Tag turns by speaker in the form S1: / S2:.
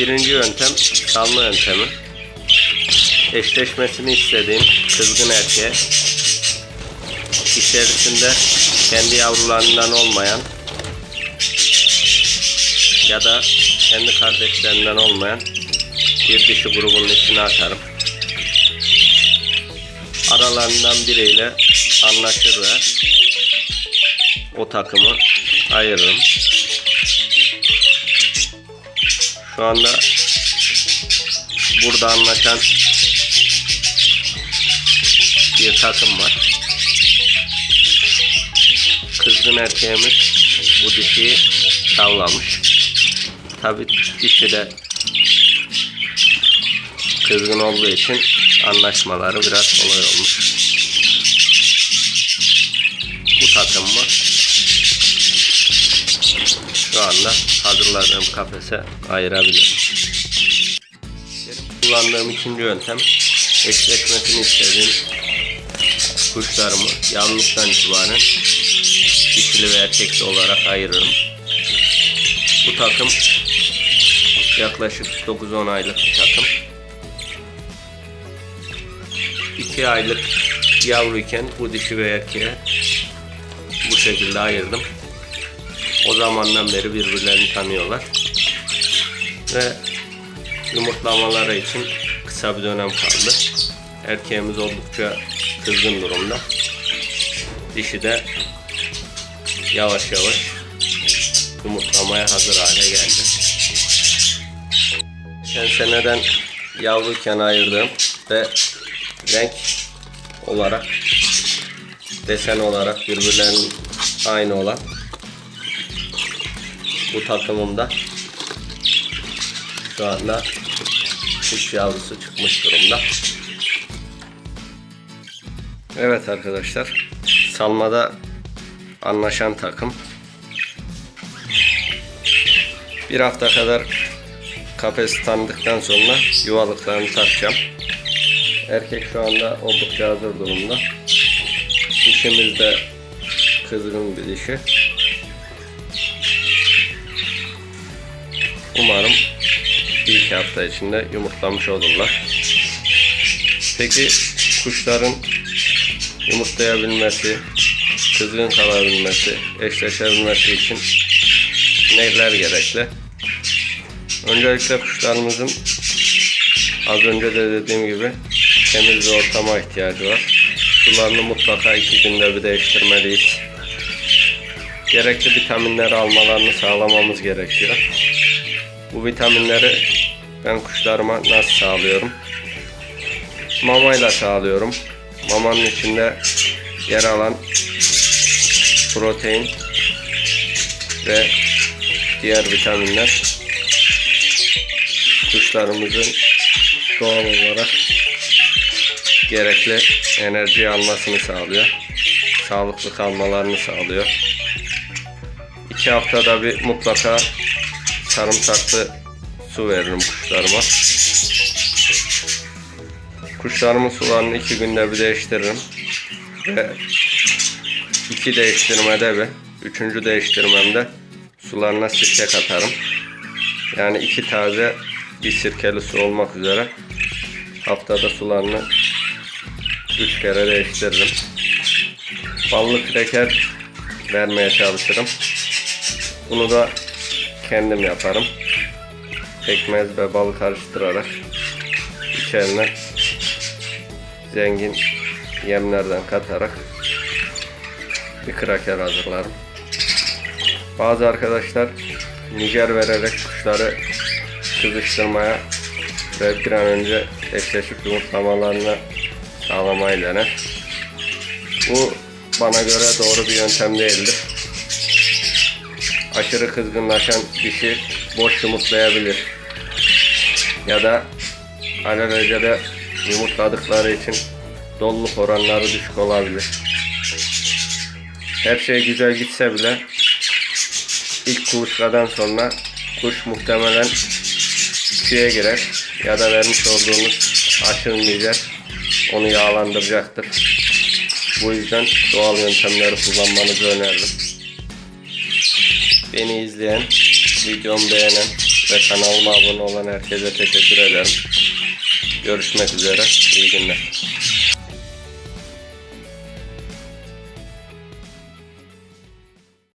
S1: Birinci yöntem salma yöntemi. Eşleşmesini istediğim kızgın erkeğe içerisinde kendi yavrularından olmayan ya da kendi kardeşlerinden olmayan bir dişi grubunun içine atarım. Aralarından biriyle anlaşır ve o takımı ayırırım. Şu anda burada anlaşan bir takım var. Kızgın erkeğimiz bu dişiyi tavlamış. Tabi dişi de kızgın olduğu için anlaşmaları biraz kolay olmuş. Bu takımı şu anda hazırladığım kafese ayırabilirim. Kullandığım ikinci yöntem eşleşmesini istediğim kuşlarımı yavruluktan itibaren dişili ve erkekli olarak ayırırım. Bu takım yaklaşık 9-10 aylık bir takım. 2 aylık yavruyken bu dişi ve erkeğe bu şekilde ayırdım. O zamandan beri birbirlerini tanıyorlar. Ve yumurtlamaları için kısa bir dönem kaldı. Erkeğimiz oldukça kızgın durumda. Dişi de yavaş yavaş yumurtlamaya hazır hale geldi. Geçen seneden yavruyken ayırdığım ve renk olarak desen olarak birbirlerinin aynı olan bu takımımda şu anda kuş yavrusu çıkmış durumda. Evet arkadaşlar salmada anlaşan takım bir hafta kadar kafesi tanıdıktan sonra yuvalıklarını takacağım. Erkek şu anda oldukça hazır durumda. Dişimiz de kızgın bir dişi. Umarım bir iki hafta içinde yumurtlamış olurlar. Peki kuşların yumurtlayabilmesi, kızgın kalabilmesi, eşleşebilmesi için neler gerekli? Öncelikle kuşlarımızın az önce de dediğim gibi temiz bir ortama ihtiyacı var. Sularını mutlaka iki günde bir değiştirmeliyiz. Gerekli vitaminleri almalarını sağlamamız gerekiyor. Bu vitaminleri ben kuşlarıma nasıl sağlıyorum? Mamayla sağlıyorum. Mamanın içinde yer alan protein ve diğer vitaminler kuşlarımızın doğal olarak gerekli enerji almasını sağlıyor. Sağlıklı kalmalarını sağlıyor. İki haftada bir mutlaka sarımsaklı su veririm kuşlarıma. Kuşlarımın sularını iki günde bir değiştiririm. Ve iki değiştirmede ve üçüncü değiştirmemde sularına sirke katarım. Yani iki taze bir sirkeli su olmak üzere haftada sularını üç kere değiştiririm. Ballı kreker vermeye çalışırım. Bunu da kendim yaparım. Pekmez ve bal karıştırarak içerine zengin yemlerden katarak bir kraker hazırlarım. Bazı arkadaşlar nijer vererek kuşları kızıştırmaya ve bir an önce eşleşip yumurtlamalarını sağlamayı dener. Bu bana göre doğru bir yöntem değildir. Aşırı kızgınlaşan dişi boş yumurtlayabilir. Ya da alelacele yumurtladıkları için doluluk oranları düşük olabilir. Her şey güzel gitse bile ilk kuluçkadan sonra kuş muhtemelen tüye girer ya da vermiş olduğunuz aşırı onu yağlandıracaktır. Bu yüzden doğal yöntemleri kullanmanızı öneririm. Beni izleyen, videomu beğenen ve kanalıma abone olan herkese teşekkür ederim. Görüşmek üzere. İyi günler.